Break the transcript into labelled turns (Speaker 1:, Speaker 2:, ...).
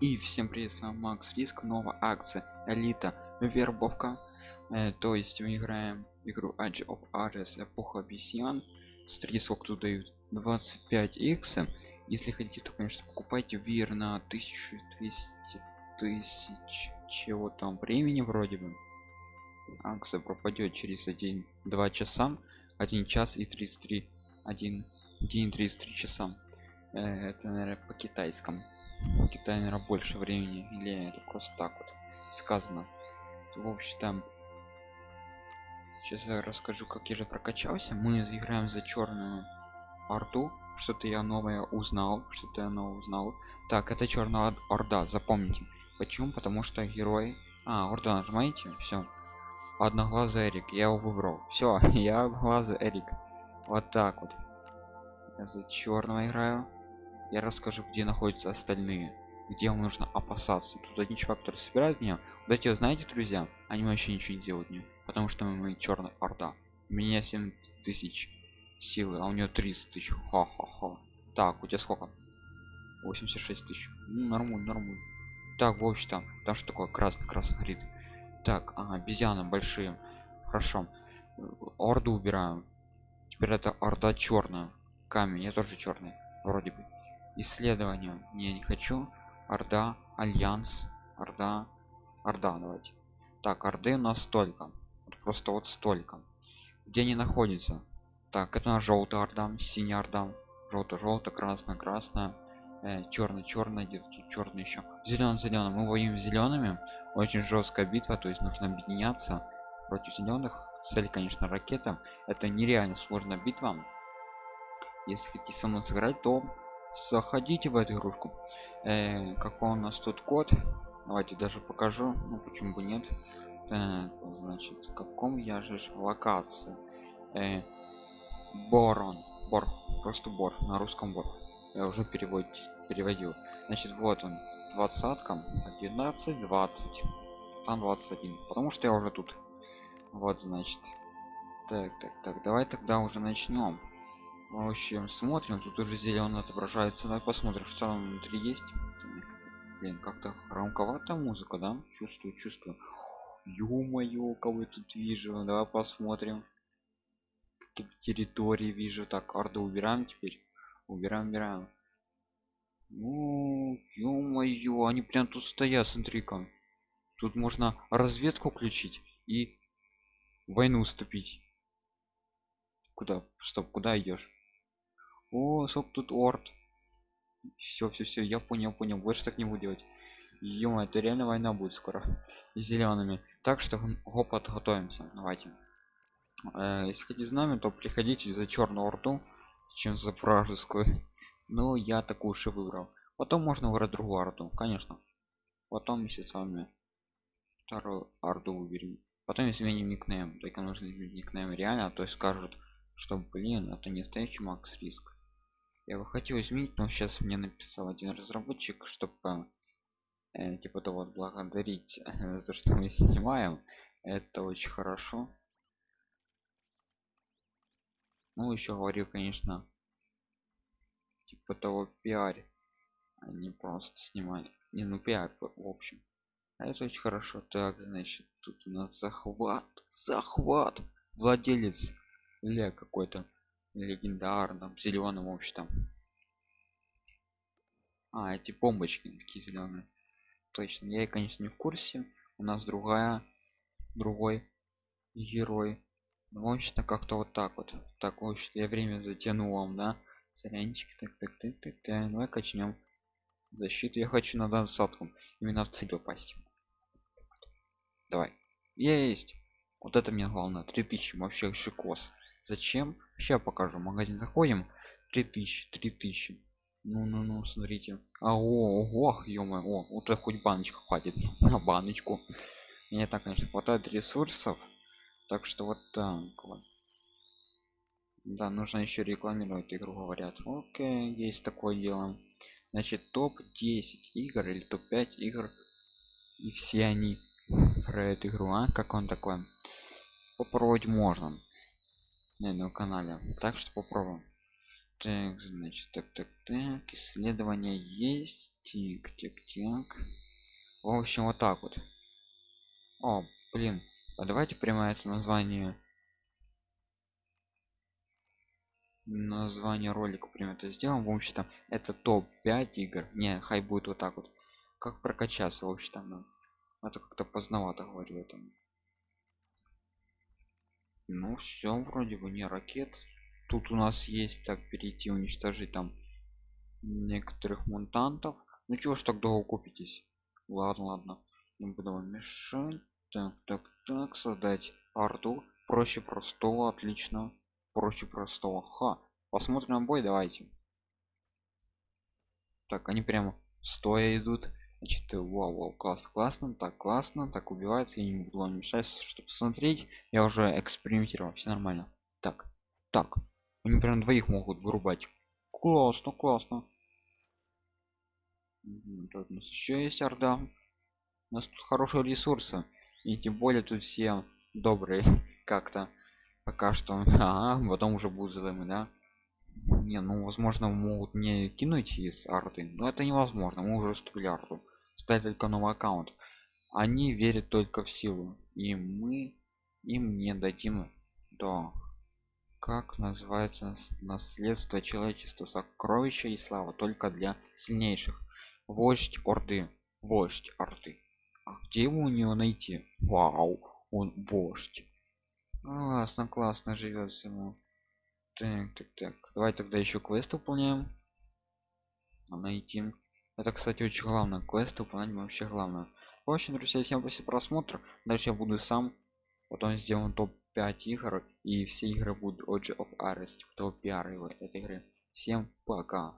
Speaker 1: И всем привет, с вами Макс Риск, новая акция Элита Вербовка. Э, то есть мы играем игру Age of Ares Эпоха Обезьян. Смотрите, сколько тут дают. 25 x Если хотите, то, конечно, покупайте Вир на 1200 тысяч чего там времени вроде бы. Акция пропадет через 1-2 часа. 1 час и 33 1 день 33 часа э, это наверное по китайскому в Китае, наверное, больше времени или это просто так вот сказано. В общем, там сейчас я расскажу, как я же прокачался. Мы играем за черную орду. Что-то я новое узнал, что-то я новое узнал. Так, это черная орда, запомните. Почему? Потому что герой. А, орда нажимаете, все. Одноглазый Эрик, я его выбрал. Все, я глазый Эрик. Вот так вот. Я за черного играю я расскажу где находятся остальные где вам нужно опасаться. Тут один чувак который собирает меня вот эти знаете друзья? Они вообще ничего не делают мне потому что мы черная орда. У меня 7 тысяч силы а у нее 30 тысяч. Ха-ха-ха. Так у тебя сколько? 86 тысяч. Ну, нормально нормально так в общем там там что такое? Красный красный горит так ага, обезьяны большие. Хорошо. Орду убираем. Теперь это орда черная камень я тоже черный вроде бы исследования не не хочу. Орда альянс орда орда давайте. Так орды у нас столько. Просто вот столько. Где они находятся? Так это на желтый орда синий орда. Желто желто красно красная. Э, черный где-то тут черный еще зеленый зеленый мы воюем зелеными очень жесткая битва то есть нужно объединяться против зеленых цель конечно ракета. Это нереально сложная битва. Если хотите со мной сыграть то заходите в эту игрушку. Э, какой у нас тут код? Давайте даже покажу. Ну почему бы нет? Так, значит в каком я же локации? Э, борон. Бор. Просто бор. На русском бор. Я уже переводить переводил. Значит вот он. Двадцаткам 11 20 там 21 потому что я уже тут. Вот значит. Так так так. Давай тогда уже начнем в общем смотрим тут уже зеленый отображается. Давай посмотрим что там внутри есть. Блин как-то громковато музыка да? Чувствую чувствую. Ё-моё кого я тут вижу? Давай посмотрим. Какие территории вижу. Так орду убираем теперь. Убираем убираем. Ну ё-моё они прям тут стоят смотри-ка. Тут можно разведку включить и войну уступить. Куда? Стоп куда идешь о сок тут орд. Все все все я понял понял. Больше так не буду делать. Ё это реально война будет скоро. С зелеными так что го подготовимся. Давайте. Э, если хотите знамя то приходите за черную орду чем за вражескую. Ну я такую уж выбрал. Потом можно выбрать другую орду конечно. Потом вместе с вами вторую орду выберем. Потом если изменим никнейм только нужно никнейм реально а то есть скажут что блин это не настоящий макс риск я бы хотел изменить но сейчас мне написал один разработчик чтобы э, типа того благодарить э, за что мы снимаем. Это очень хорошо. Ну еще говорил конечно типа того пиар а не просто снимали не ну пиар в общем. А это очень хорошо. Так значит тут у нас захват захват! Владелец или какой-то легендарном зеленом общем а эти бомбочки такие зеленые точно я конечно не в курсе. У нас другая другой герой. Мощно как-то вот так вот. Так вот я время затянул вам да? Сорянчик так так так так так давай качнем защиту. Я хочу на досадку именно в цель попасть. Давай. Есть! Вот это мне главное. 3000 вообще шикос зачем? Сейчас покажу. Магазин заходим. 3000 3000 ну ну ну смотрите. А о ого ё о вот хоть баночка хватит на баночку. Мне так конечно хватает ресурсов. Так что вот так вот. Да нужно еще рекламировать игру говорят. Окей есть такое дело. Значит топ 10 игр или топ 5 игр. И все они про эту игру. А как он такой? Попробовать можно на этом канале. Так что попробуем. Так, значит, так, так, так, исследование есть. Тик, тик, тик. В общем, вот так вот. О, блин, а давайте прямо это название. Название ролика прям это сделаем. В общем-то это топ 5 игр. Не хай будет вот так вот. Как прокачаться в общем-то ну, это как-то поздновато говорю этом ну все вроде бы не ракет. Тут у нас есть так перейти уничтожить там некоторых мутантов. Ну чего ж так долго купитесь ладно ладно. Не буду вам мешать. Так так так создать арту проще простого отлично. Проще простого. Ха посмотрим на бой давайте. Так они прямо стоя идут значит вау, вау классно классно так классно так убивают я не буду вам мешать чтобы посмотреть я уже экспериментировал все нормально так так они прям двоих могут вырубать. Классно классно. Тут у нас еще есть орда. У нас тут хорошие ресурсы и тем более тут все добрые как-то. Пока что а потом уже будут задумы да? Не ну возможно могут мне кинуть из арты но это невозможно мы уже устроили арту стать только новый аккаунт. Они верят только в силу. И мы им не дадим то как называется наследство человечества. Сокровища и слава только для сильнейших. Вождь орды. Вождь орды. А где его у него найти? Вау он вождь. Классно классно живет ему. Так так так. Давай тогда еще квест выполняем. Найти это кстати очень главное. Квест выполнять вообще главное. В общем друзья всем спасибо просмотр. Дальше я буду сам. Потом сделаем топ 5 игр и все игры будут Orgy of Arrest топ пиар этой игры. Всем пока